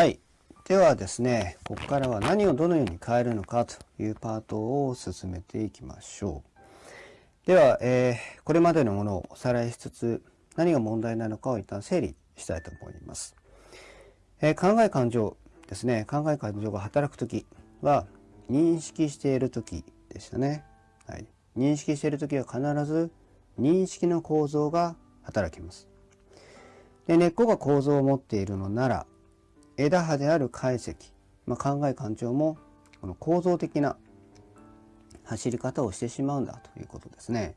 はい。ではですね、ここからは何をどのように変えるのかというパートを進めていきましょう。では、えー、これまでのものをおさらいしつつ、何が問題なのかを一旦整理したいと思います。えー、考え感情ですね。考え感情が働くときは、認識しているときでしたね。はい。認識しているときは必ず認識の構造が働きます。で根っこが構造を持っているのなら、枝葉である解析、まあ、考え感情もこの構造的な走り方をしてしまうんだということですね。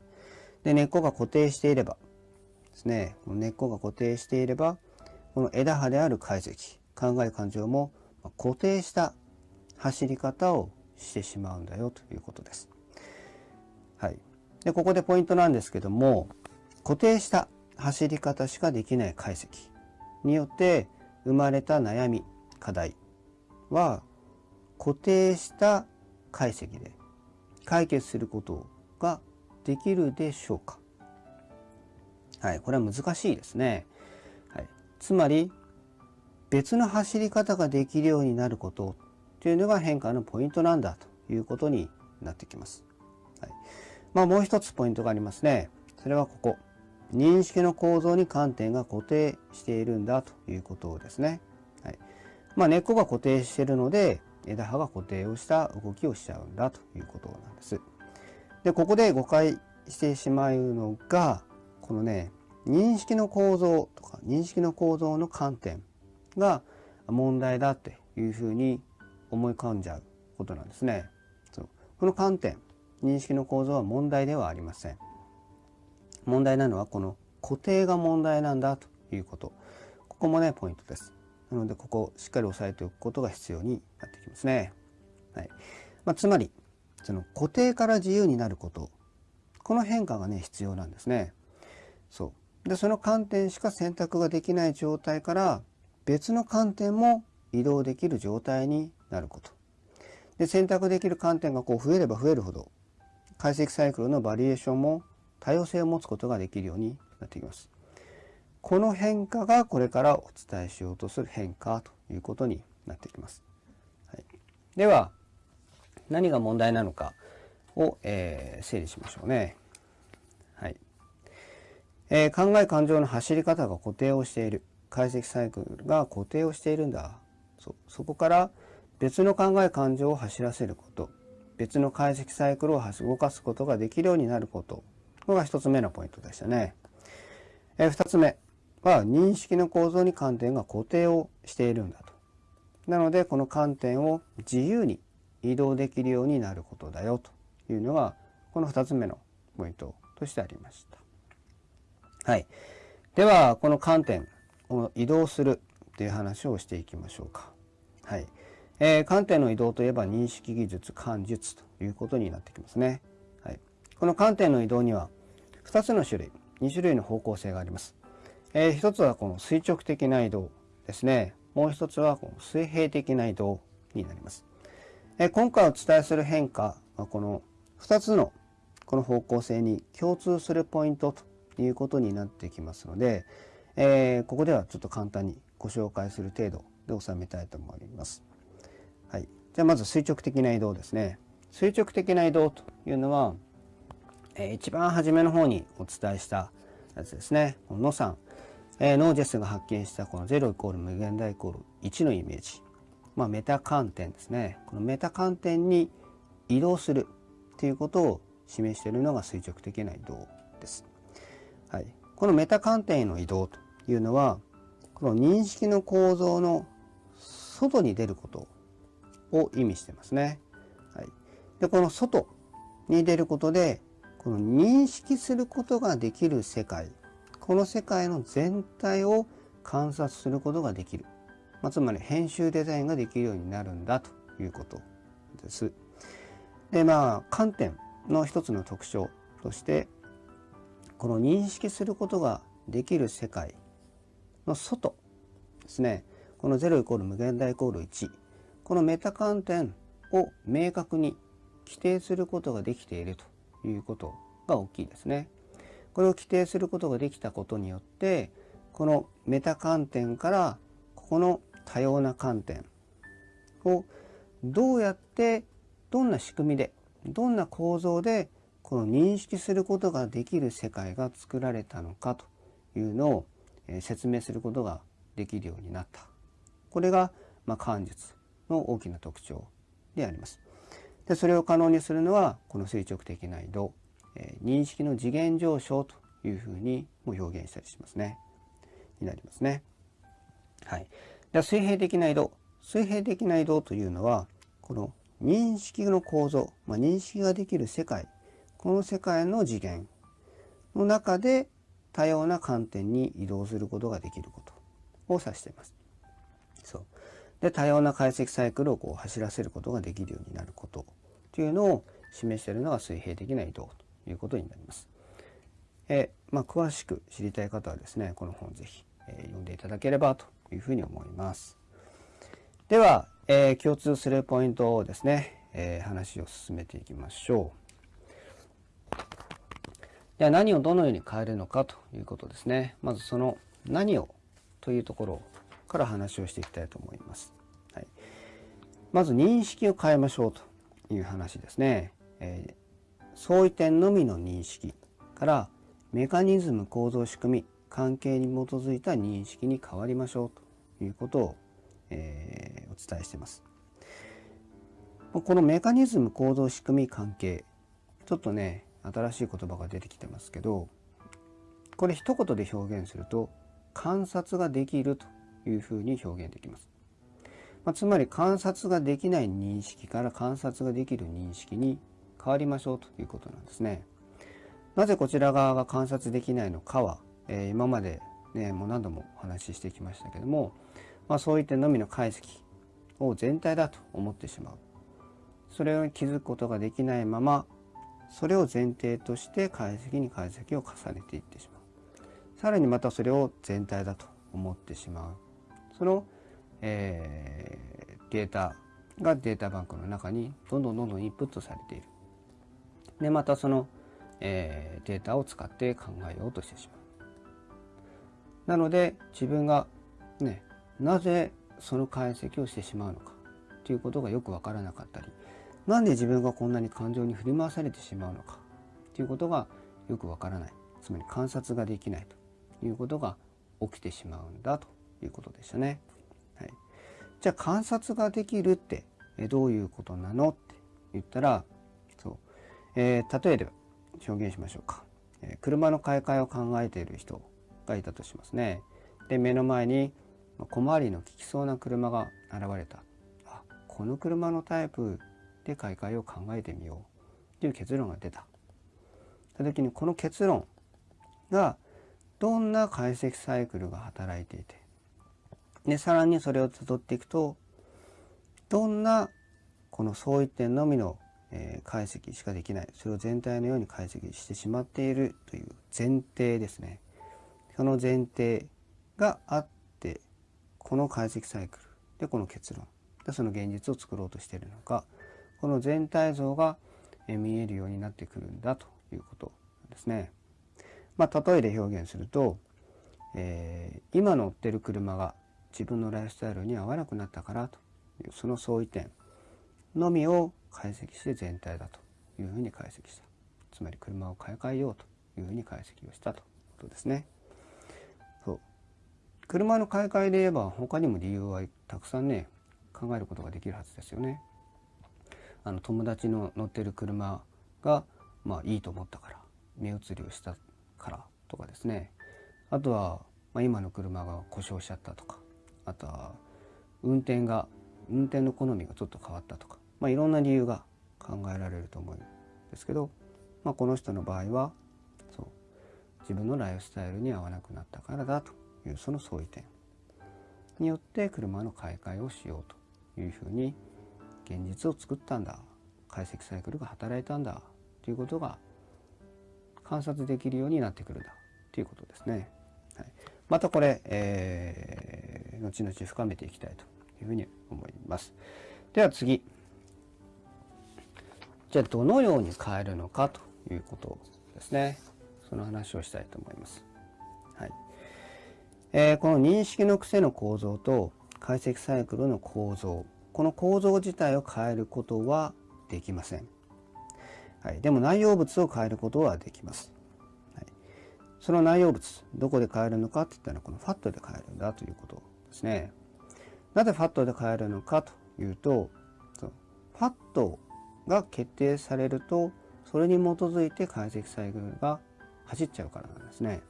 で、根っこが固定していればですね、根っこが固定していれば、この枝葉である解析、考え感情も固定した走り方をしてしまうんだよということです。はい。で、ここでポイントなんですけども、固定した走り方しかできない解析によって生まれた悩み、課題は固定した解析で解決することができるでしょうかはい、これは難しいですね。はい、つまり別の走り方ができるようになることというのが変化のポイントなんだということになってきます。はい、まあもう一つポイントがありますね。それはここ。認識の構造に観点が固定しているんだということですね。はい。まあ、根っこが固定しているので、枝葉が固定をした動きをしちゃうんだということなんです。で、ここで誤解してしまうのが、このね、認識の構造とか認識の構造の観点が問題だっていうふうに思い浮かんじゃうことなんですね。そうこの観点、認識の構造は問題ではありません。問題なのはこの固定が問題なんだということ。ここもね、ポイントです。なので、ここをしっかり押さえておくことが必要になってきますね。はい。まあ、つまり、その固定から自由になること。この変化がね、必要なんですね。そう。で、その観点しか選択ができない状態から別の観点も移動できる状態になること。で、選択できる観点がこう増えれば増えるほど解析サイクルのバリエーションも多様性を持つことができるようになってきます。この変化がこれからお伝えしようとする変化ということになってきます。はい、では、何が問題なのかを、えー、整理しましょうね。はい。えー、考え感情の走り方が固定をしている。解析サイクルが固定をしているんだ。そそこから別の考え感情を走らせること。別の解析サイクルを動かすことができるようになることこれが一つ目のポイントでしたね。え二つ目は認識の構造に観点が固定をしているんだと。なのでこの観点を自由に移動できるようになることだよというのがこの二つ目のポイントとしてありました。はい。ではこの観点を移動するという話をしていきましょうか。はい。えー、観点の移動といえば認識技術、感術ということになってきますね。この観点の移動には2つの種類、2種類の方向性があります。えー、1つはこの垂直的な移動ですね。もう1つはこの水平的な移動になります。えー、今回お伝えする変化はこの2つのこの方向性に共通するポイントということになってきますので、えー、ここではちょっと簡単にご紹介する程度で収めたいと思います。はい。じゃあまず垂直的な移動ですね。垂直的な移動というのは、えー、一番初めの方にお伝えしたやつですね。この野さん、えー、ノージェスが発見したこの0イコール無限大イコール1のイメージ。まあ、メタ観点ですね。このメタ観点に移動するということを示しているのが垂直的な移動です。はい。このメタ観点への移動というのは、この認識の構造の外に出ることを意味してますね。はい。で、この外に出ることで、この認識することができる世界、この世界の全体を観察することができる。まあ、つまり編集デザインができるようになるんだということです。で、まあ、観点の一つの特徴として、この認識することができる世界の外ですね。この0イコール無限大イコール1。このメタ観点を明確に規定することができているということが大きいですね。これを規定することができたことによって、このメタ観点からここの多様な観点をどうやってどんな仕組みでどんな構造でこの認識することができる世界が作られたのかというのを説明することができるようになった。これが、まあ、漢術の大きな特徴であります。でそれを可能にするのはこの垂直的な移動、えー、認識の次元上昇というふうにも表現したりしますね。になりますね。はい。では水平的な移動。水平的な移動というのはこの認識の構造、まあ、認識ができる世界この世界の次元の中で多様な観点に移動することができることを指しています。そうで多様な解析サイクルをこう走らせることができるようになることというのを示しているのが水平的な移動ということになります。えまあ、詳しく知りたい方はですねこの本ぜひ、えー、読んでいただければというふうに思います。では、えー、共通するポイントをですね、えー、話を進めていきましょう。では何をどのように変えるのかということですね。まずその何をというところをから話をしていきたいと思います。はい、まず認識を変えましょうという話ですね。えー、相違点のみの認識からメカニズム構造仕組み関係に基づいた認識に変わりましょうということをえー、お伝えしています。このメカニズム構造仕組み関係ちょっとね新しい言葉が出てきてますけどこれ一言で表現すると観察ができるというふうに表現できます。まあ、つまり観察ができない認識から観察ができる認識に変わりましょうということなんですね。なぜこちら側が観察できないのかは、えー、今までねもう何度もお話ししてきましたけどもまあ、そういったのみの解析を全体だと思ってしまうそれを気づくことができないままそれを前提として解析に解析を重ねていってしまうさらにまたそれを全体だと思ってしまうその、えー、データがデータバンクの中にどんどんどんどんインプットされている。でまたその、えー、データを使って考えようとしてしまう。なので自分がねなぜその解析をしてしまうのかということがよく分からなかったりなんで自分がこんなに感情に振り回されてしまうのかということがよく分からない。つまり観察ができないということが起きてしまうんだと。いうことでしたね。はい、じゃあ観察ができるってどういうことなのって言ったらそう、えー、例えで表現しましょうか、えー、車の買い替えを考えている人がいたとしますね。で目の前に小回りの利きそうな車が現れた。あこの車のタイプで買い替えを考えてみようという結論が出た。た時にこの結論がどんな解析サイクルが働いていてでさらにそれをたどっていくとどんなこの相違点のみの、え解析しかできないそれを全体のように解析してしまっているという前提ですねその前提があってこの解析サイクルでこの結論でその現実を作ろうとしているのかこの全体像が見えるようになってくるんだということですね。まあ、例えで表現すると、えー、今乗ってる車が自分のライフスタイルに合わなくなったからというその相違点のみを解析して全体だというふうに解析したつまり車を買い替えようというふうに解析をしたということですねそう。車の買い替えで言えば他にも理由はたくさんね考えることができるはずですよね。あの友達の乗ってる車がまあいいと思ったから目移りをしたからとかですねあとは、まあ、今の車が故障しちゃったとかあとは運転が運転の好みがちょっと変わったとか、まあ、いろんな理由が考えられると思うんですけど、まあ、この人の場合はそう自分のライフスタイルに合わなくなったからだというその相違点によって車の買い替えをしようというふうに現実を作ったんだ解析サイクルが働いたんだということが観察できるようになってくるんだということですね。はい、またこれ、えー、後々深めていきたいというふうに思います。では次。じゃあどのように変えるのかということですね。その話をしたいと思います。はい。えー、この認識の癖の構造と解析サイクルの構造この構造自体を変えることはできません、はい、でも内容物を変えることはできます、はい、その内容物どこで変えるのかって言ったらこのファットで変えるんだということですね。なぜファットで変えるのかというとファットが決定されるとそれに基づいて解析サイクルが走っちゃうからなんですね。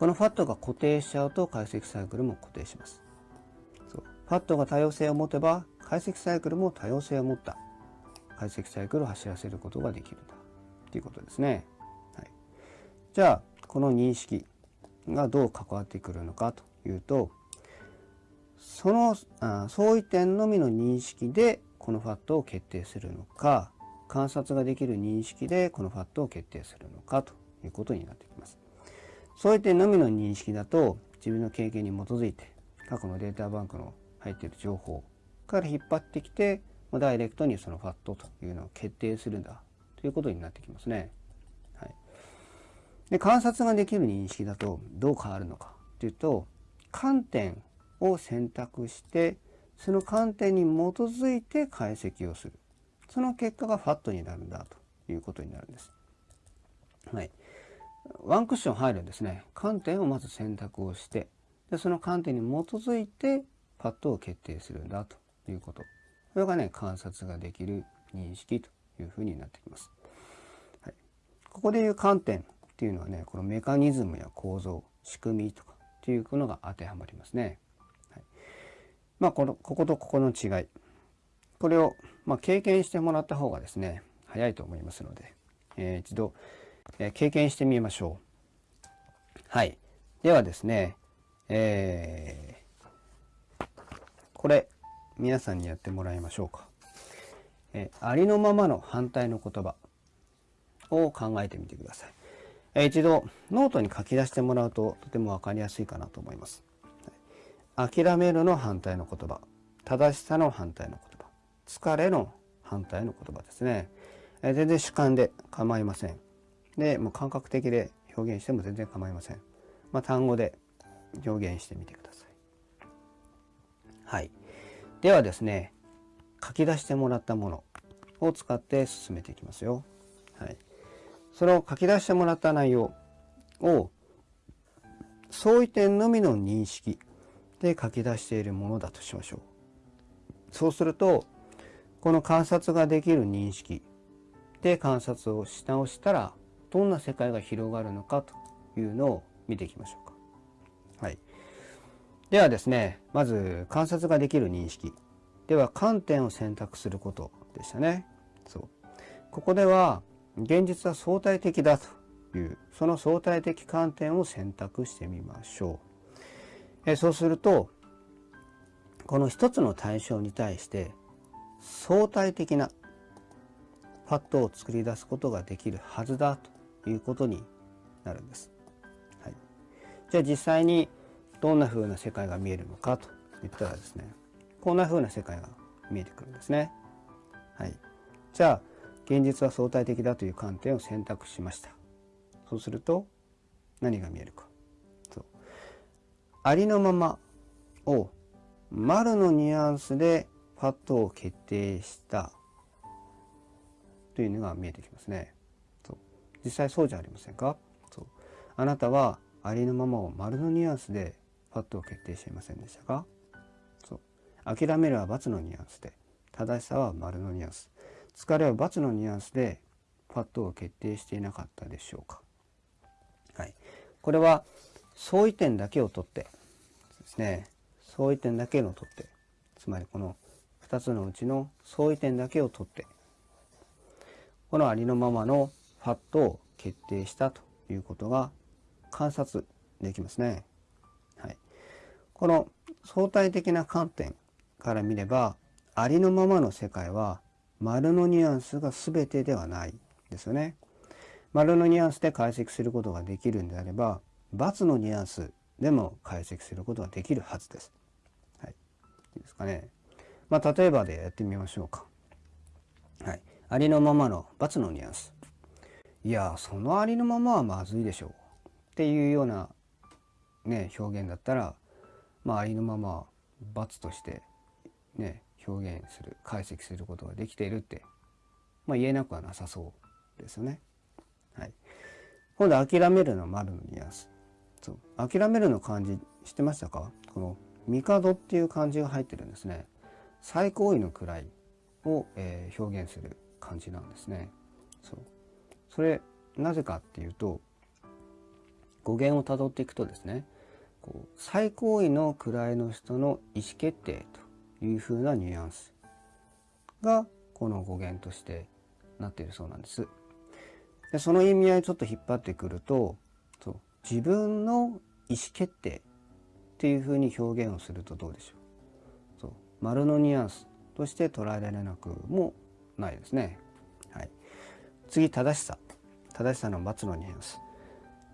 このファットが固定しちゃうと解析サイクルも固定します。そうファットが多様性を持てば解析サイクルも多様性を持った解析サイクルを走らせることができるんだ。ということですね、はい、じゃあこの認識がどう関わってくるのかと。いうとそのあ相違点のみの認識でこのファットを決定するのか観察ができる認識でこのファットを決定するのかということになってきます。そうい点のみの認識だと自分の経験に基づいて過去のデータバンクの入っている情報から引っ張ってきてダイレクトにそのファットというのを決定するんだということになってきますね。はい、で観察ができる認識だとどう変わるのかというと観点を選択してその観点に基づいて解析をする。その結果がファットになるんだということになるんです。はい、ワンクッション入るんですね。観点をまず選択をしてでその観点に基づいてパッドを決定するんだということ。これがね観察ができる認識というふうになってきます、はい、ここでいう観点っていうのはねこのメカニズムや構造仕組みとかっていうのが当てはまりますね、はい、まあこのこことここの違いこれを、まあ、経験してもらった方がですね早いと思いますので、えー、一度え経験してみましょう。はい。ではですね、えー、これ、皆さんにやってもらいましょうか。えありのままの反対の言葉を考えてみてください。一度、ノートに書き出してもらうととてもわかりやすいかなと思います。諦めるの反対の言葉、正しさの反対の言葉、疲れの反対の言葉ですね。え全然主観で構いません。でもう感覚的で表現しても全然構いません。まあ、単語で表現してみてください。はい。ではですね、書き出してもらったものを使って進めていきますよ。その書き出してもらった内容を相違点のみの認識で書き出しているものだとしましょう。そうすると、この観察ができる認識で観察をし直したらどんな世界が広がるのかというのを見ていきましょうか。はい。ではですね、まず観察ができる認識。では観点を選択することでしたね。そう。ここでは現実は相対的だというその相対的観点を選択してみましょう。えそうするとこの一つの対象に対して相対的なパッドを作り出すことができるはずだということになるんです。はい、じゃあ実際にどんな風な世界が見えるのかといったらですねこんな風な世界が見えてくるんですね。はい、じゃあ現実は相対的だという観点を選択しました。そうすると何が見えるか。そう。ありのままを丸のニュアンスでパッドを決定した。というのが見えてきますね。そう。実際そうじゃありませんか？そう。あなたはありのままを丸のニュアンスでパッドを決定していませんでしたか？そう。諦めるは×のニュアンスで正しさは丸のニュアンス。疲れは×のニュアンスでパッドを決定していなかったでしょうか。はい、これは相違点だけを取ってですね。相違点だけを取って。つまりこの2つのうちの相違点だけを取って。このありのままのパッと決定したということが観察できますね。はい、この相対的な観点から見ればありのままの世界は丸のニュアンスが全てではないですよね。丸のニュアンスで解析することができるんであれば×のニュアンスでも解析することができるはずです。はい、いいですかね。まあ、例えばでやってみましょうか。はい、ありのままの×のニュアンス。いやそのありのままはまずいでしょうっていうようなね表現だったらまあありのまま罰としてね表現する解析することができているって、まあ、言えなくはなさそうですよね。はい、今度諦めるの丸のニュアンスそう。諦めるの漢字知ってましたか？この帝っていう漢字が入ってるんですね。最高位の位を、えー、表現する漢字なんですね。そう。それなぜかっていうと語源をたどっていくとですねこう最高位の位の人の意思決定というふうなニュアンスがこの語源としてなっているそうなんです。でその意味合いちょっと引っ張ってくるとそう自分の意思決定っていうふうに表現をするとどうでしょうそう丸のニュアンスとして捉えられなくもないですね。はい、次正しさ正しさの×のニュアンス、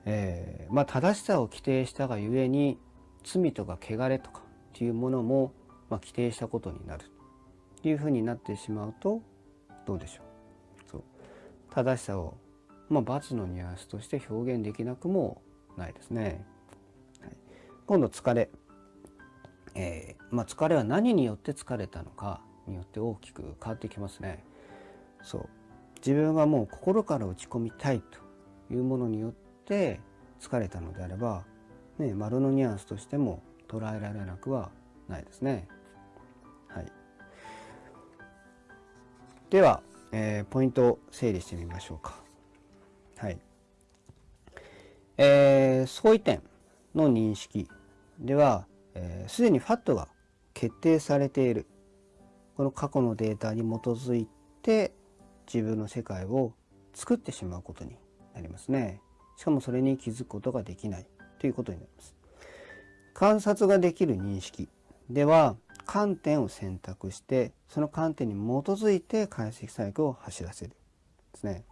えー、まあ、正しさを規定したがゆえに罪とか汚れとかっていうものも、まあ、規定したことになるというふうになってしまうとどうでしょうそう正しさをまあ、罰のニュアンスとして表現できなくもないですね。はい、今度疲れ、えー、まあ、疲れは何によって疲れたのかによって大きく変わってきますね。そう自分がもう心から打ち込みたいというものによって疲れたのであれば、ね、丸のニュアンスとしても捉えられなくはないですね。では、えー、ポイントを整理してみましょうか。はい。えー、相違点の認識では、す、えー、で、にファットが決定されている。この過去のデータに基づいて自分の世界を作ってしまうことになりますね。しかもそれに気づくことができないということになります。観察ができる認識では観点を選択してその観点に基づいて解析サイクルを走らせるですね。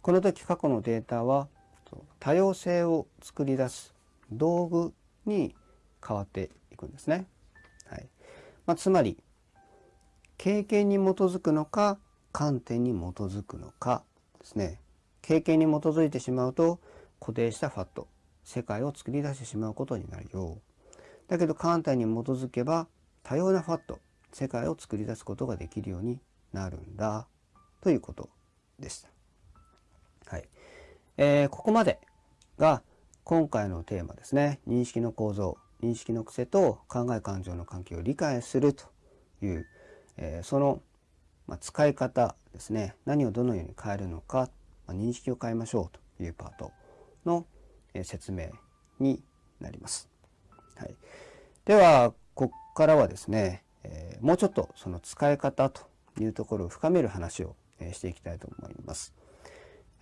この時過去のデータは多様性を作り出す道具に変わっていくんですね。はいまあ、つまり経験に基づくのか観点に基づくのかですね。経験に基づいてしまうと固定したファット世界を作り出してしまうことになるよう。だけど観点に基づけば多様なファット世界を作り出すことができるようになるんだということでした。はいえー、ここまでが今回のテーマですね認識の構造認識の癖と考え感情の関係を理解するという、えー、その、まあ、使い方ですね何をどのように変えるのか、まあ、認識を変えましょうというパートの、えー、説明になります。はい、ではここからはですね、え、もうちょっとその使い方というところを深める話を、えしていきたいと思います。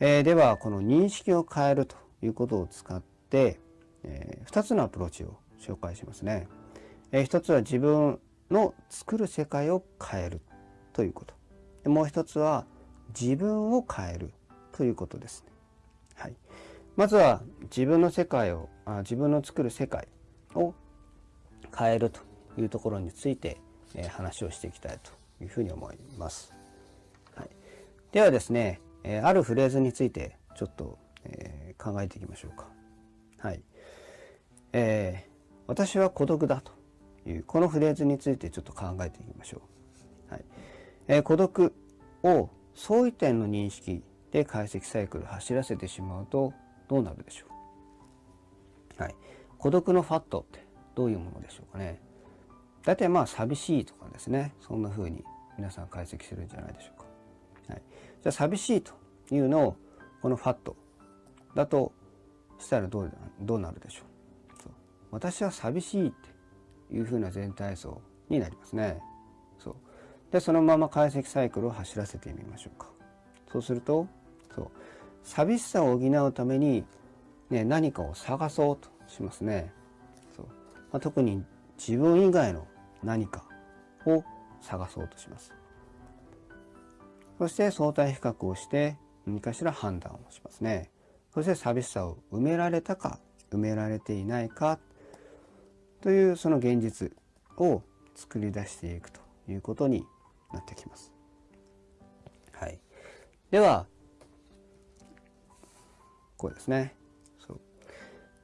え、ではこの認識を変えるということを使って、え、2つのアプローチを紹介しますね。え、1つは自分の作る世界を変えるということ。もう一つは自分を変えるということですね。はい、まずは自分の世界をあ自分の作る世界を変えるというところについて、え、話をしていきたいというふうに思います。はい、ではですねえ、あるフレーズについてちょっと、え、考えていきましょうか。はい。えー、私は孤独だというこのフレーズについてちょっと考えていきましょう。はい。えー、孤独を相違点の認識で解析サイクル走らせてしまうとどうなるでしょう。はい。孤独のファットってどういうものでしょうかね。大体まあ寂しいとかですね。そんな風に皆さん解析するんじゃないでしょうか。はい、じゃあ寂しいというのをこのファットだとしたらどうどうなるでしょう。そう。私は寂しいっていうふうな全体像になりますね。そう。でそのまま解析サイクルを走らせてみましょうか。そうするとそう。寂しさを補うために、ね、何かを探そうとしますね、まあ、特に自分以外の何かを探そうとします。そして相対比較をして何かしら判断をしますね。そして寂しさを埋められたか埋められていないかというその現実を作り出していくということになってきます。はい、ではこうですね。そう。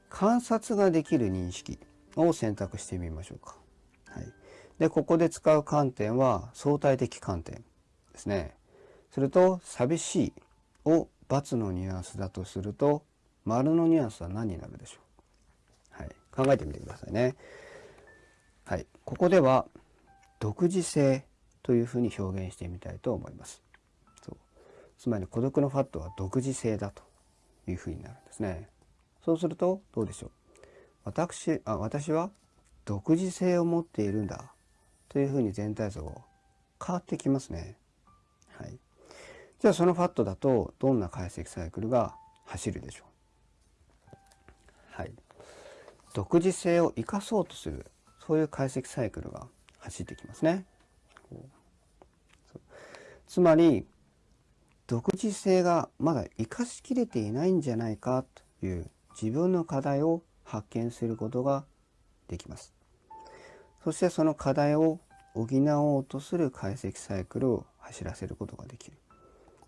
観察ができる認識。を選択してみましょうか。はい、でここで使う観点は相対的観点ですね。すると寂しいを×のニュアンスだとすると丸のニュアンスは何になるでしょう、はい、考えてみてくださいね。はい、ここでは独自性というふうに表現してみたいと思います。そうつまり孤独のファットは独自性だというふうになるんですね。そうするとどうでしょう？私あ私は独自性を持っているんだというふうに全体像変わってきますね。はい、じゃあそのファットだとどんな解析サイクルが走るでしょうはい。独自性を生かそうとするそういう解析サイクルが走ってきますね。つまり独自性がまだ生かしきれていないんじゃないかという自分の課題を発見することができます。そしてその課題を補おうとする解析サイクルを走らせることができる。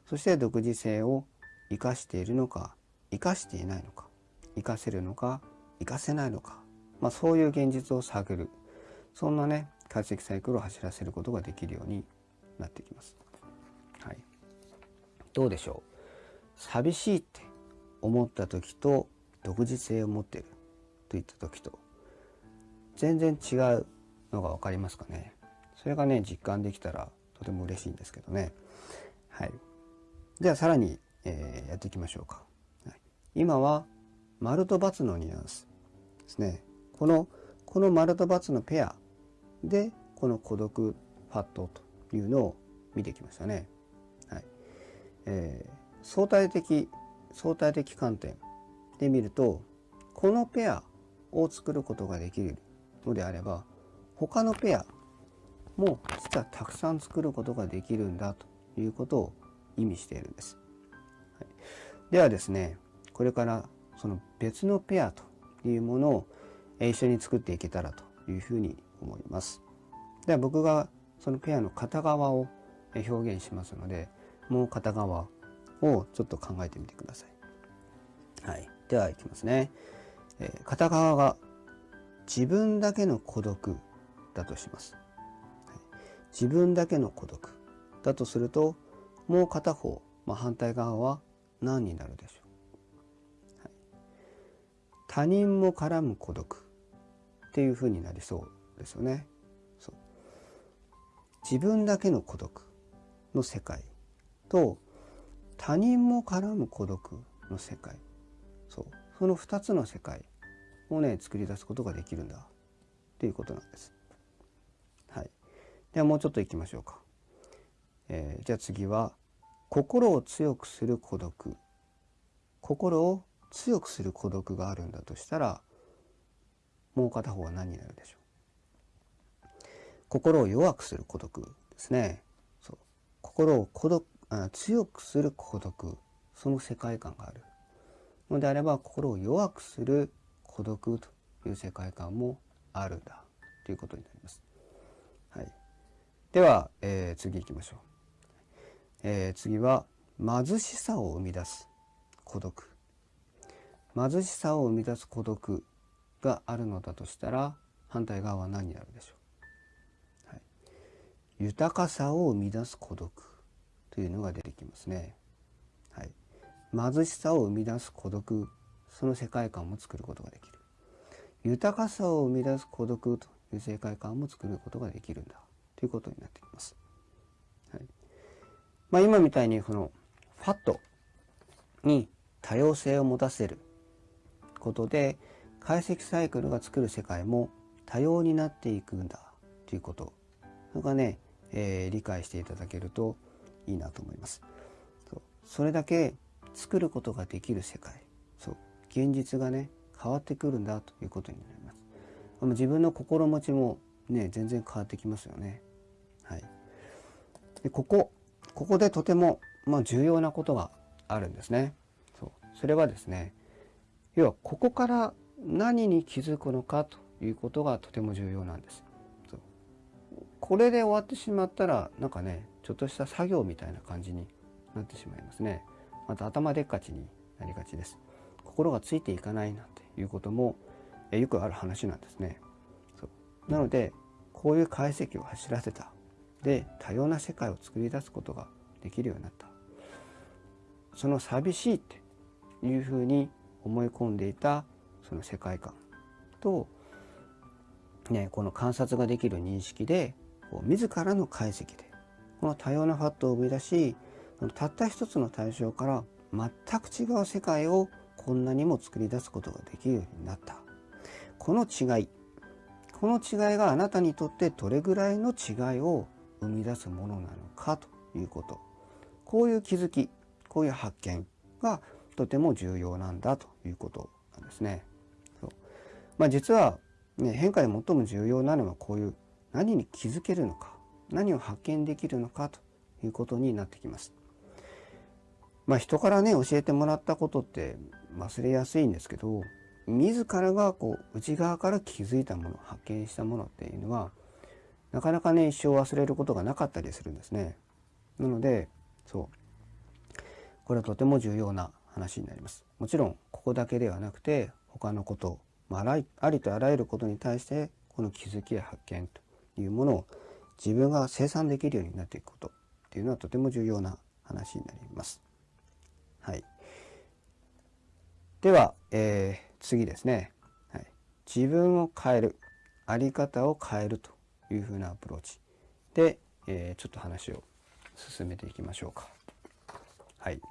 そして独自性を生かしているのか生かしていないのか生かせるのか生かせないのか、まあ、そういう現実を探るそんなね解析サイクルを走らせることができるようになってきます。はい、どうでしょう？寂しいって思った時と独自性を持っているといった時と全然違うのが分かりますかね。それがね実感できたらとても嬉しいんですけどね。はい。ではさらに、えー、やっていきましょうか、はい、今は丸と×のニュアンスですね。このこの丸と×のペアでこの孤独ファットというのを見てきましたね。はい。えー、相対的相対的観点で見るとこのペアを作ることができるのであれば他のペアも実はたくさん作ることができるんだということを意味しているんです。はい、ではですねこれからその別のペアというものを一緒に作っていけたらというふうに思います。では僕がそのペアの片側を表現しますのでもう片側をちょっと考えてみてください。はい、ではいきますね。えー、片側が自分だけの孤独だとします。自分だけの孤独だとするともう片方、まあ、反対側は何になるでしょう、はい、他人も絡む孤独っていうふうになりそうですよね。そう。自分だけの孤独の世界と他人も絡む孤独の世界。そう。その2つの世界をね作り出すことができるんだ。っていうことなんです。はい、ではもうちょっといきましょうか。えー、じゃあ次は心を強くする孤独。心を強くする孤独があるんだとしたらもう片方は何になるでしょう？心を弱くする孤独ですね。そう。心を孤独あ強くする孤独。その世界観がある。のであれば心を弱くする孤独という世界観もあるんだということになります。はい、では、えー、次行きましょう、えー、次は貧しさを生み出す孤独。貧しさを生み出す孤独があるのだとしたら反対側は何になるでしょう、はい、豊かさを生み出す孤独というのが出てきますね、はい、貧しさを生み出す孤独その世界観も作ることができる。豊かさを生み出す孤独という世界観も作ることができるんだ。ということになってきます、はい。まあ、今みたいにこのファットに多様性を持たせることで解析サイクルが作る世界も多様になっていくんだ。ということ。それがね、えー、理解していただけるといいなと思います。そそれだけ作ることができる世界。そう。現実がね変わってくるんだということになります。自分の心持ちもね全然変わってきますよね。はい。でここここでとても、まあ、重要なことがあるんですね。そう。それはですね要はここから何に気づくのかということがとても重要なんです。そう。これで終わってしまったらなんかねちょっとした作業みたいな感じになってしまいますね。また頭でっかちになりがちです。心がついていかないなんていうことも、よくある話なんですね。なのでこういう解析を走らせたで多様な世界を作り出すことができるようになったその寂しいっていうふうに思い込んでいたその世界観と、ね、この観察ができる認識でこう自らの解析でこの多様なファットを生み出したった一つの対象から全く違う世界をこんなにも作り出すことができるようになったこの違いこの違いがあなたにとってどれぐらいの違いを生み出すものなのかということこういう気づきこういう発見がとても重要なんだということなんですね。そうまあ、実は、ね、変化で最も重要なのはこういう何に気づけるのか何を発見できるのかということになってきます。まあ、人からね教えてもらったことって忘れやすいんですけど自らがこう内側から気づいたもの発見したものっていうのはなかなかね一生忘れることがなかったりするんですね。なのでそうこれはとても重要な話になります。もちろんここだけではなくて他のこと、まあ、ありとあらゆることに対してこの気づきや発見というものを自分が生産できるようになっていくことっていうのはとても重要な話になります。はい、では、えー、次ですね、はい、自分を変えるあり方を変えるというふうなアプローチで、えー、ちょっと話を進めていきましょうか。はい。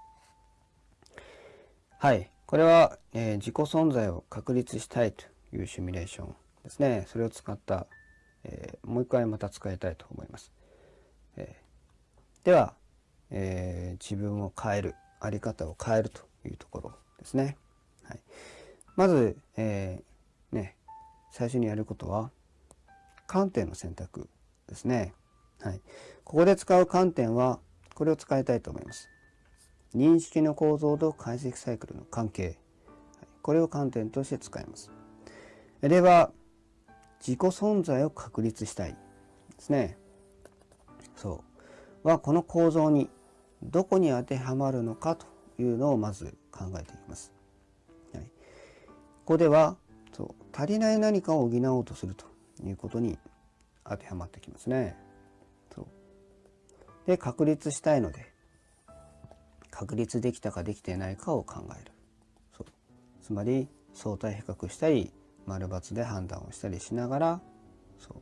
はい。これは、えー、自己存在を確立したいというシミュレーションですね。それを使った、えー、もう一回また使いたいと思います。えー、では、え自分を変える、あり方を変えるというところですね。はい、まず、えね、最初にやることは、観点の選択ですね。はい。ここで使う観点は、これを使いたいと思います。認識の構造と解析サイクルの関係。これを観点として使います。では、自己存在を確立したいですね。そう。は、この構造にどこに当てはまるのかというのをまず考えていきます。はい、ここではそう足りない何かを補おうとするということに当てはまってきますね。そう。で確立したいので確立できたかできていないかを考える。そう。つまり相対比較したり丸×で判断をしたりしながらそ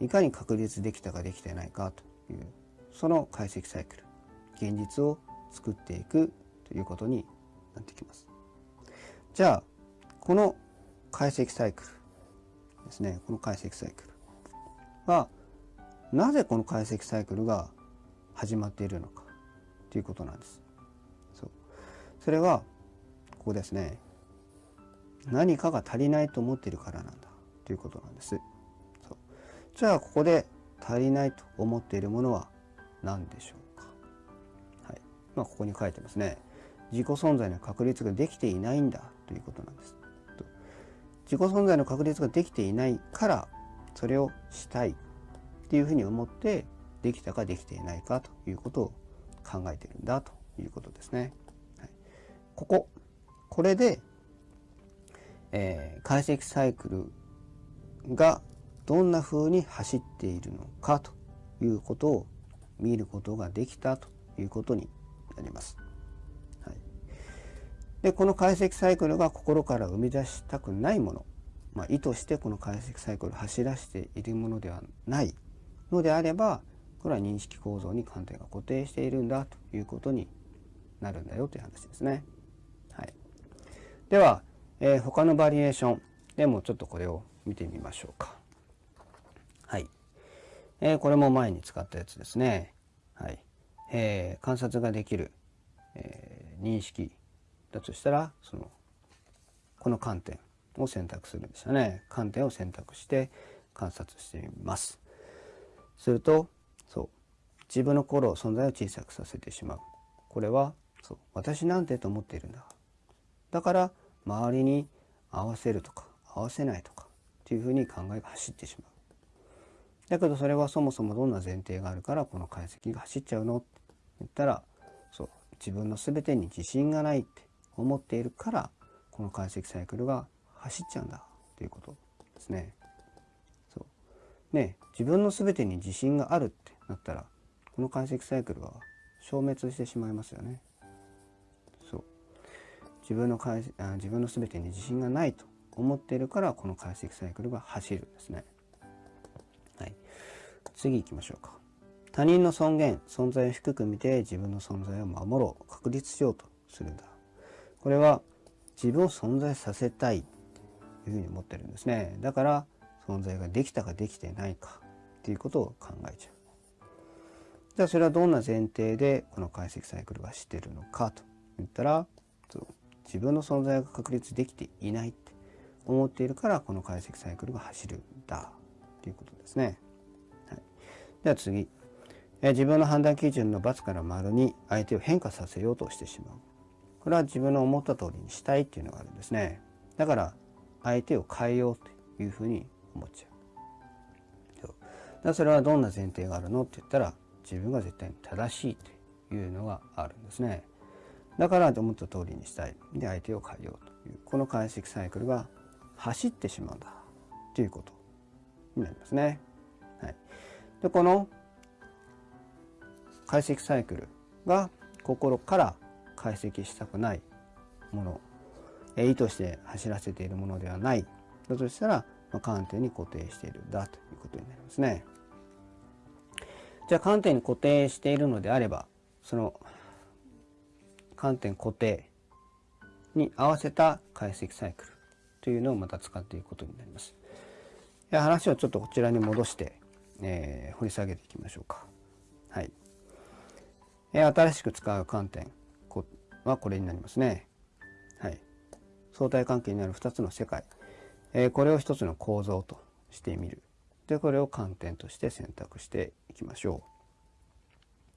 う。いかに確立できたかできていないかというその解析サイクル。現実を作っていくということになってきます。じゃあこの解析サイクルですねこの解析サイクルはなぜこの解析サイクルが始まっているのかということなんです。そうそれはここですね何かが足りないと思っているからなんだということなんです。そうじゃあここで足りないと思っているものは何でしょう？まあ、ここに書いてますね。自己存在の確立ができていないんだということなんです。自己存在の確立ができていないからそれをしたいっていうふうに思ってできたかできていないかということを考えてるんだということですね。はい、こここれで、えー、解析サイクルがどんな風に走っているのかということを見ることができたということになります。はい、でこの解析サイクルが心から生み出したくないものまあ、意図してこの解析サイクルを走らせているものではないのであればこれは認識構造に観点が固定しているんだということになるんだよという話ですね。はい、では、えー、他のバリエーションでもちょっとこれを見てみましょうか。はい。えー、これも前に使ったやつですね。はい。えー、観察ができる、えー、認識だとしたら、その、この観点を選択するんでしたね。観点を選択して観察してみます。すると、そう、自分の心、存在を小さくさせてしまう。これは、そう、私なんてと思っているんだ。だから、周りに合わせるとか、合わせないとか、っていうふうに考えが走ってしまう。だけどそれはそもそもどんな前提があるからこの解析が走っちゃうの言ったら、そう、自分の全てに自信がないって思っているから、この解析サイクルが走っちゃうんだっていうことですね。そうね自分の全てに自信があるってなったらこの解析サイクルは消滅してしまいますよね。そう自分のあ自分の全てに自信がないと思っているからこの解析サイクルが走るんですね。はい、次行きましょうか。他人の尊厳存在を低く見て自分の存在を守ろう確立しようとするんだ。これは自分を存在させたいというふうに思ってるんですね。だから存在ができたかできてないかっていうことを考えちゃう。じゃあそれはどんな前提でこの解析サイクルがしてるのかと言ったら自分の存在が確立できていないって思っているからこの解析サイクルが走るんだということですね。はい、では次。自分の判断基準の×から丸に相手を変化させようとしてしまう。これは自分の思った通りにしたいっていうのがあるんですね。だから相手を変えようというふうに思っちゃう。そうだそれはどんな前提があるのって言ったら自分が絶対に正しいというのがあるんですね。だから思った通りにしたい。で相手を変えようというこの解析サイクルが走ってしまうんだということになりますね。はい、でこの解析サイクルが心から解析したくないもの意図して走らせているものではないだとしたら、まあ、観点に固定しているだということになりますね。じゃあ観点に固定しているのであればその観点固定に合わせた解析サイクルというのをまた使っていくことになります。話をちょっとこちらに戻して、えー、掘り下げていきましょうか。はい。新しく使う観点はこれになりますね。はい。相対関係にある2つの世界。えこれを1つの構造としてみる。で、これを観点として選択していきましょ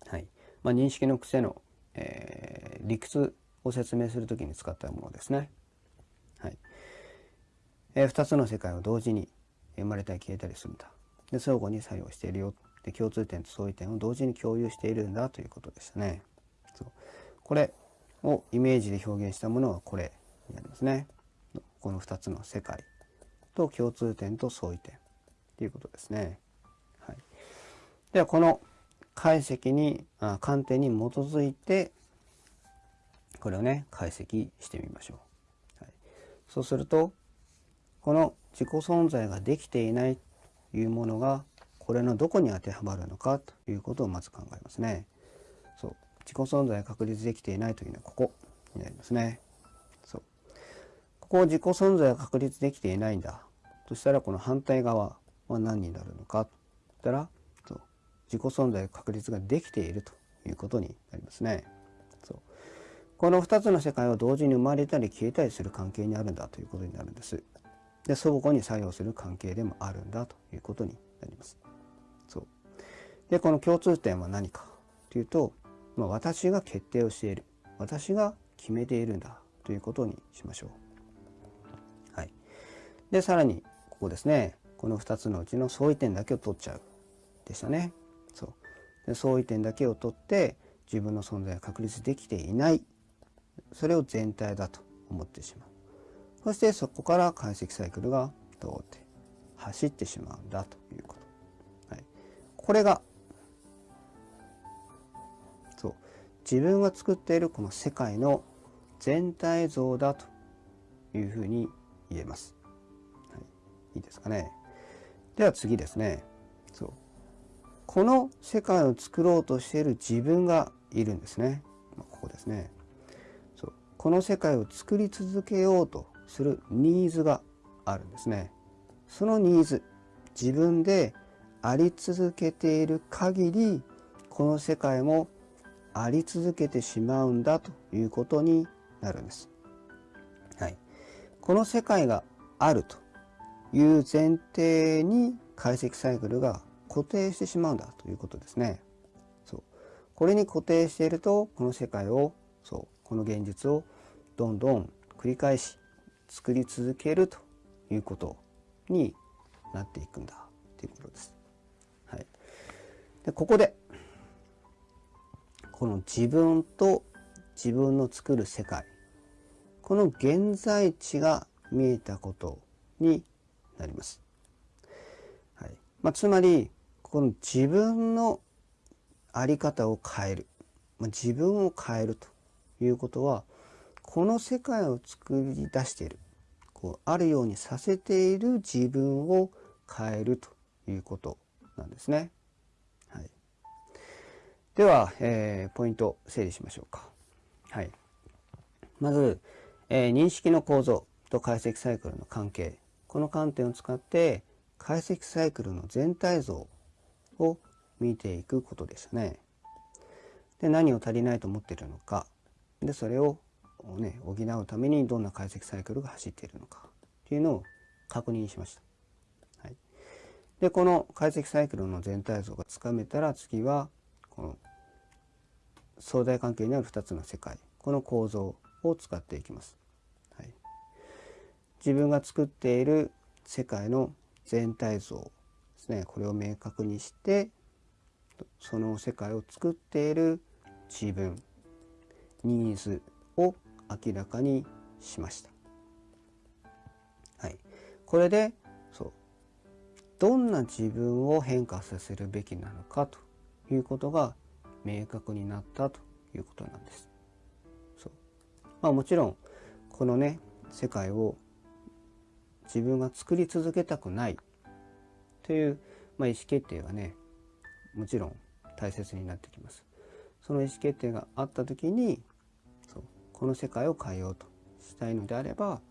う。はい。まあ、認識の癖の、えー、理屈を説明するときに使ったものですね。はい。えー、2つの世界を同時に生まれたり消えたりするんだ。で、相互に作用しているよ。で共通点と相違点を同時に共有しているんだということでしたね。そうこれをイメージで表現したものはこれになりますね。この2つの世界と共通点と相違点ということですね。はい、ではこの解析にあ観点に基づいてこれをね解析してみましょう。はい、そうするとこの自己存在ができていないというものがこれのどこに当てはまるのかということをまず考えますね。そう自己存在確立できていないというのはここになりますね。そうここを自己存在が確立できていないんだとしたらこの反対側は何になるのかといったらそう自己存在確立ができているということになりますね。そうこの2つの世界は同時に生まれたり消えたりする関係にあるんだということになるんです。で相互に作用する関係でもあるんだということになります。でこの共通点は何かというと、まあ、私が決定をしている。私が決めているんだ。ということにしましょう。はい、でさらにここですね。この2つのうちの相違点だけを取っちゃう。でしたね。そう。で相違点だけを取って自分の存在が確立できていない。それを全体だと思ってしまう。そしてそこから解析サイクルが通って走ってしまうんだということ、はい、これが自分が作っているこの世界の全体像だというふうに言えます。はい、いいですかね。では次ですね。そうこの世界を作ろうとしている自分がいるんですね。まここですね。そうこの世界を作り続けようとするニーズがあるんですね。そのニーズ自分であり続けている限りこの世界もあり続けてしまうんだということになるんです。はい、この世界があるという前提に解析サイクルが固定してしまうんだということですね。そうこれに固定しているとこの世界をそうこの現実をどんどん繰り返し作り続けるということになっていくんだということです。はい、でここでこの自分と自分の作る世界この現在地が見えたことになります。はいまあ、つまりこの自分の在り方を変える、まあ、自分を変えるということはこの世界を作り出しているこうあるようにさせている自分を変えるということなんですね。では、えー、ポイント整理しましょうか。はい、まず、えー、認識の構造と解析サイクルの関係この観点を使って解析サイクルの全体像を見ていくことですね。で何を足りないと思っているのかでそれを、ね、補うためにどんな解析サイクルが走っているのかというのを確認しました。はい、でこの解析サイクルの全体像がつかめたら次はこの相対関係にある2つの世界この構造を使っていきます。はい、自分が作っている世界の全体像ですねこれを明確にしてその世界を作っている自分ニーズを明らかにしました。はい、これでそうどんな自分を変化させるべきなのかということが明確になったということなんです。そうまあ、もちろんこのね世界を自分が作り続けたくないという、まあ、意思決定がねもちろん大切になってきます。その意思決定があった時にそうこの世界を変えようとしたいのであれば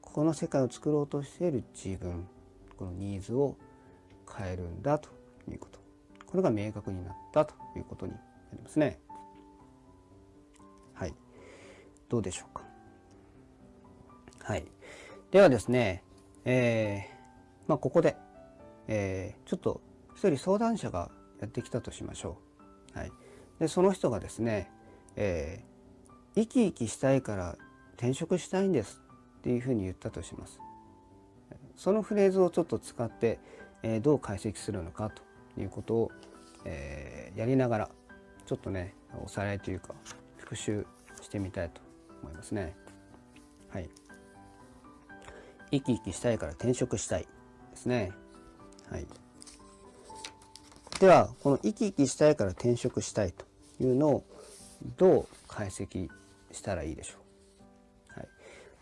この世界を作ろうとしている自分このニーズを変えるんだとこれが明確になったということになりますね。はい。どうでしょうか。はい。ではですね、えー、まあ、ここで、えー、ちょっと一人相談者がやってきたとしましょう。はい。で、その人がですね、えー、生き生きしたいから転職したいんですっていうふうに言ったとします。そのフレーズをちょっと使って、えー、どう解析するのかということを、えー、やりながらちょっとねおさらいというか復習してみたいと思いますね。はい。生き生きしたいから転職したいですね。はい。ではこの生き生きしたいから転職したいというのをどう解析したらいいでしょう。はい、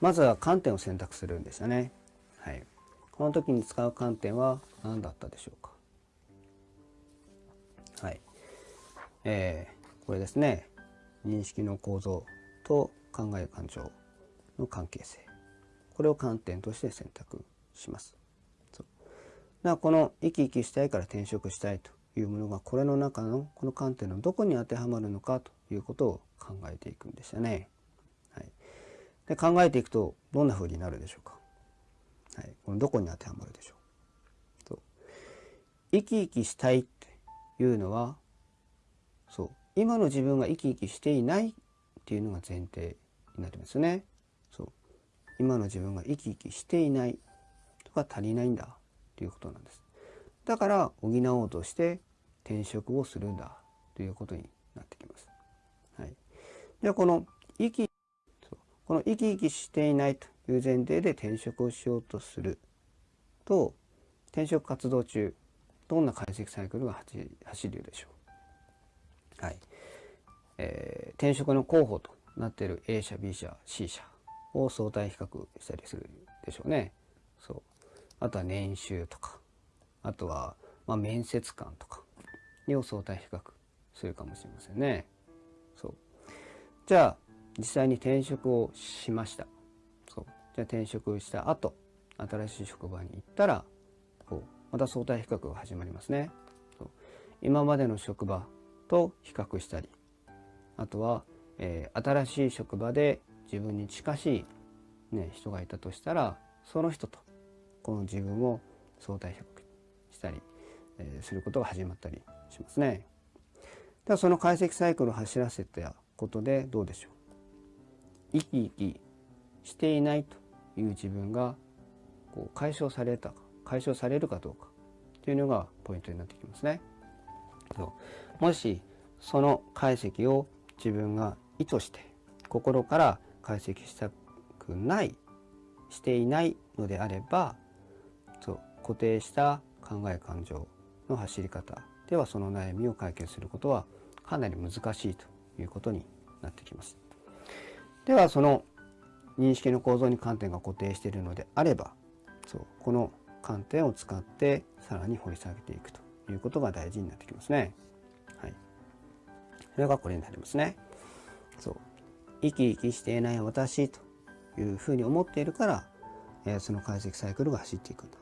まずは観点を選択するんでしたね。はい、この時に使う観点は何だったでしょうか。えー、これですね。認識の構造と考える感情の関係性。これを観点として選択します。そうだからこの生き生きしたいから転職したいというものがこれの中のこの観点のどこに当てはまるのかということを考えていくんでしたね。はい、で考えていくとどんな風になるでしょうか。はい、このどこに当てはまるでしょ。う生き生きしたいっていうのはそう今の自分が生き生きしていないっていうのが前提になりますね。そう今の自分が生き生きしていないとか足りないんだということなんです。だから補おうとして転職をするんだということになってきます。はい、ではこの生きこの生き生きしていないという前提で転職をしようとすると転職活動中どんな解析サイクルが走るでしょう？はいえー、転職の候補となっている A 社 B 社 C 社を相対比較したりするでしょうね。そうあとは年収とかあとは、まあ、面接官とかを相対比較するかもしれませんね。そうじゃあ実際に転職をしました。そうじゃあ転職した後新しい職場に行ったらこうまた相対比較が始まりますね。そう今までの職場と比較したりあとは、えー、新しい職場で自分に近しい、ね、人がいたとしたらその人とこの自分を相対比較したり、えー、することが始まったりしますね。ではその解析サイクルを走らせたことでどうでしょう？生き生きしていないという自分がこう解消されたか解消されるかどうかというのがポイントになってきますね。もしその解析を自分が意図して心から解析したくないしていないのであればそう固定した考え感情の走り方ではその悩みを解決することはかなり難しいということになってきます。ではその認識の構造に観点が固定しているのであればそうこの観点を使ってさらに掘り下げていくということが大事になってきますね。それがこれになりますね。そう。生き生きしていない私というふうに思っているから、えー、その解析サイクルが走っていくんだ。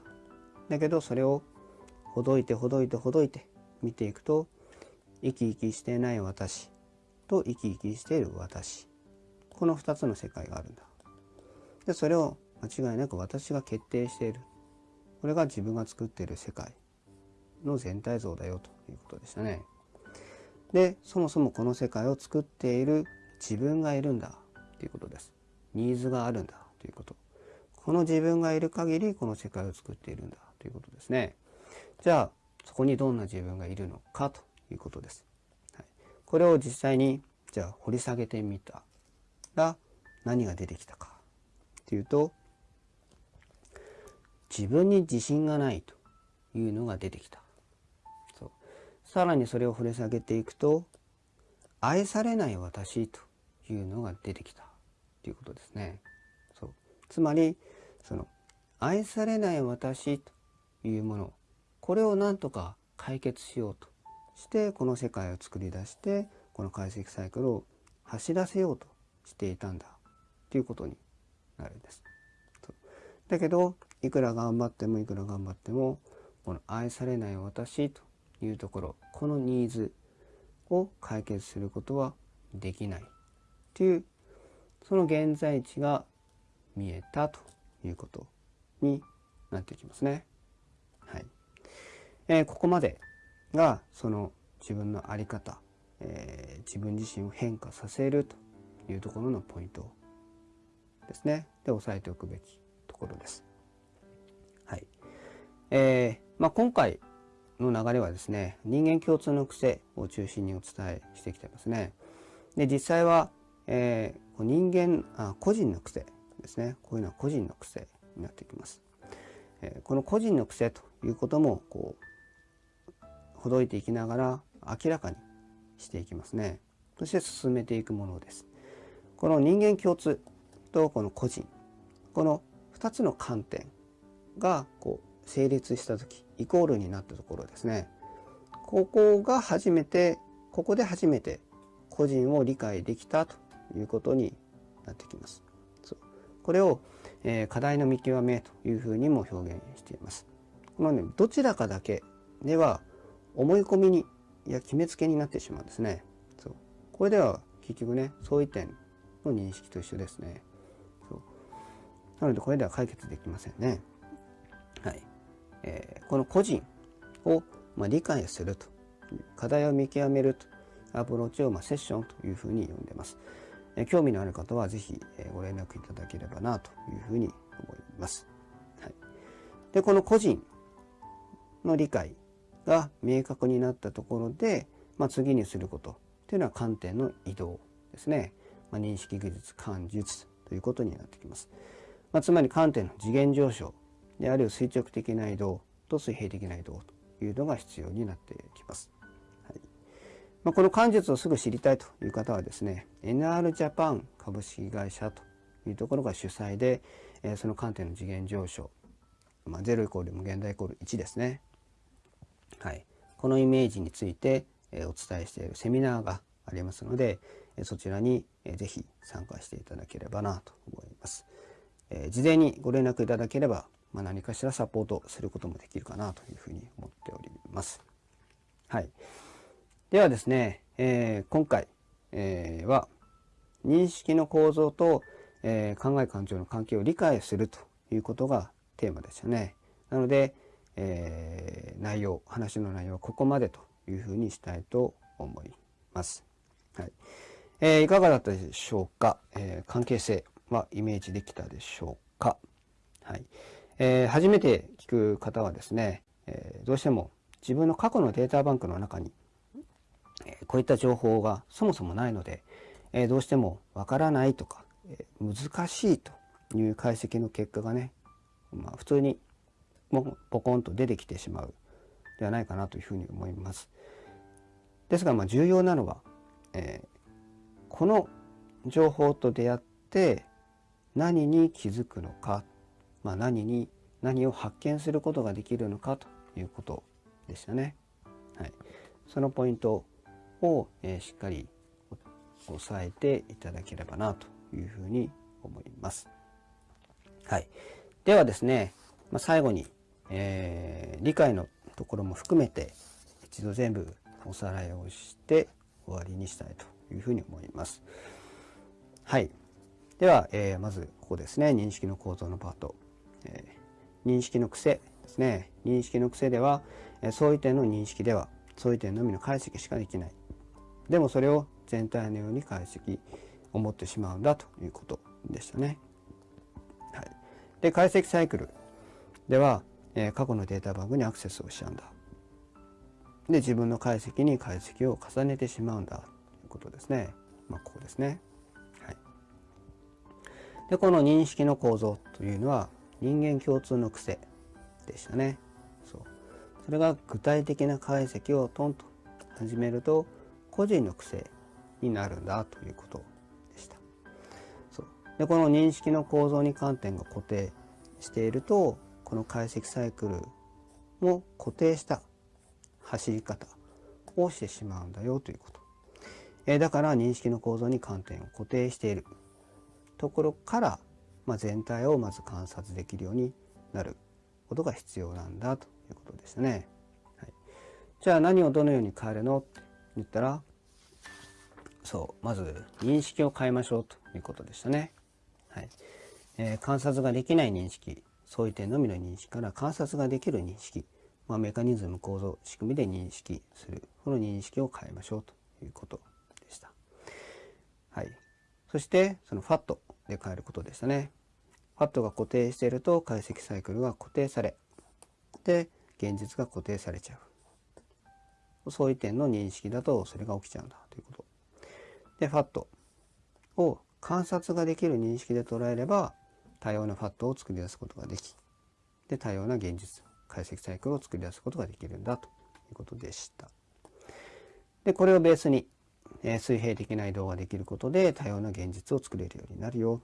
だけどそれをほどいてほどいてほどいて見ていくと生き生きしていない私と生き生きしている私この2つの世界があるんだでそれを間違いなく私が決定しているこれが自分が作っている世界の全体像だよということでしたねでそもそもこの世界を作っている自分がいるんだということです。ニーズがあるんだということ。この自分がいる限りこの世界を作っているんだということですね。じゃあそこにどんな自分がいるのかということです、はい、これを実際にじゃあ掘り下げてみたら何が出てきたかというと自分に自信がないというのが出てきた。さらにそれを掘り下げていくと愛されない私というのが出てきた。ということですね。そう。つまりその愛されない私というものこれを何とか解決しようとしてこの世界を作り出してこの解析サイクルを走らせようとしていたんだ。ということになるんです。だけどいくら頑張ってもいくら頑張ってもこの愛されない私というところこのニーズを解決することはできないというその現在地が見えたということになってきますね。はいえー、ここまでがその自分の在り方、えー、自分自身を変化させるというところのポイントですね。で押さえておくべきところです。はい。えー、まあ、今回の流れはですね、人間共通の癖を中心にお伝えしてきてますね。で、実際は、えー、人間あ、個人の癖ですね。こういうのは個人の癖になってきます。えー、この個人の癖ということも、こう、ほどいていきながら明らかにしていきますね。そして進めていくものです。この人間共通とこの個人、この2つの観点がこう成立した時イコールになったところですね。ここが初めてここで初めて個人を理解できたということになってきます。これを、えー、課題の見極めというふうにも表現しています。このねどちらかだけでは思い込みにいや決めつけになってしまうんですね。そう。これでは結局ね相違点の認識と一緒ですね。なのでこれでは解決できませんね。はい。えー、この個人を、まあ、理解すると課題を見極めるとアプローチを、まあ、セッションというふうに呼んでます。えー、興味のある方はぜひ、えー、ご連絡いただければなというふうに思います。はい、で、この個人の理解が明確になったところで、まあ、次にすることというのは観点の移動ですね。まあ、認識技術、感術ということになってきます。まあ、つまり観点の次元上昇である垂直的な移動と水平的な移動というのが必要になってきます。はいまあ、この漢術をすぐ知りたいという方はですね NR ジャパン株式会社というところが主催で、えー、その観点の次元上昇、まあ、0イコール無限大イコール1ですね。はい、このイメージについて、えー、お伝えしているセミナーがありますので、えー、そちらに、えー、ぜひ参加していただければなと思います。えー、事前にご連絡いただければ、まあ、何かしらサポートすることもできるかなというふうに思っております。はい。ではですね、えー、今回、えー、は認識の構造と、え考え感情の関係を理解するということがテーマでしたね。なので、え内容、話の内容はここまでというふうにしたいと思います。はい。えーいかがだったでしょうか、え関係性。はイメージできたでしょうか？はい。えー、初めて聞く方はですね、えー、どうしても自分の過去のデータバンクの中に、えー、こういった情報がそもそもないので、えどうしてもわからないとか、え難しいという解析の結果がね、まあ、普通にもうポコンと出てきてしまうではないかなというふうに思います。ですが、まあ、重要なのは、えー、この情報と出会って何に気づくのか、まあ、何に何を発見することができるのかということでしたね。はい、そのポイントを、えー、しっかり押さえていただければなというふうに思います。はい、ではですね、まあ、最後に、えー、理解のところも含めて一度全部おさらいをして終わりにしたいというふうに思います。はい。では、えー、まずここですね、認識の構造のパート。え、認識の癖ですね。認識の癖では、え、相違点の認識では、相違点のみの解析しかできない。でもそれを全体のように解析、思ってしまうんだということでしたね。はい。で、解析サイクルでは、えー、過去のデータバンクにアクセスをしちゃうんだ。で、自分の解析に解析を重ねてしまうんだということですね。まあ、ここですね。はい。で、この認識の構造というのは人間共通の癖でしたね。そう。それが具体的な解析をトンと始めると個人の癖になるんだということでした。そうでこの認識の構造に観点が固定しているとこの解析サイクルも固定した走り方をしてしまうんだよということ。えだから認識の構造に観点を固定しているところから、まあ、全体をまず観察できるようになることが必要なんだということでしたね。はい、じゃあ何をどのように変えるのって言ったらそうまず認識を変えましょうということでしたね。はいえー、観察ができない認識相違点のみの認識から観察ができる認識まあ、メカニズム構造仕組みで認識するこの認識を変えましょうということでした。はい、そしてその FAT で変えることでしたね。FAT が固定していると解析サイクルが固定されで現実が固定されちゃう。相違点の認識だとそれが起きちゃうんだということ。で FAT を観察ができる認識で捉えれば多様な FAT を作り出すことができで多様な現実解析サイクルを作り出すことができるんだということでした。でこれをベースに、え、水平的な移動ができることで多様な現実を作れるようになるよ。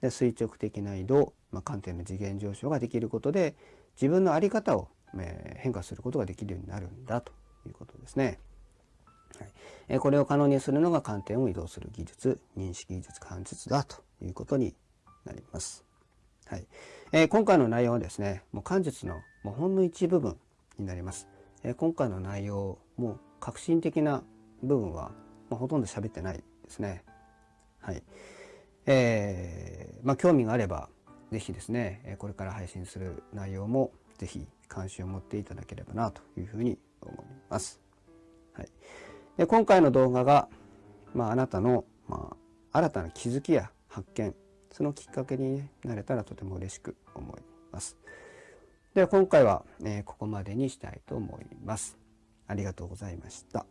で垂直的な移動、まあ、観点の次元上昇ができることで自分の在り方を、え、変化することができるようになるんだということですね。はいえ、これを可能にするのが観点を移動する技術認識技術関節だということになります。はいえー、今回の内容はですねもう漢術のもうほんの一部分になります、えー、今回の内容も革新的な部分は、まあ、ほとんど喋ってないですねはいえー、まあ興味があれば是非ですねこれから配信する内容も是非関心を持っていただければなというふうに思います。はい、で今回の動画が、まあ、あなたの、まあ、新たな気づきや発見そのきっかけに、なれたらとても嬉しく思います。では今回は、えここまでにしたいと思います。ありがとうございました。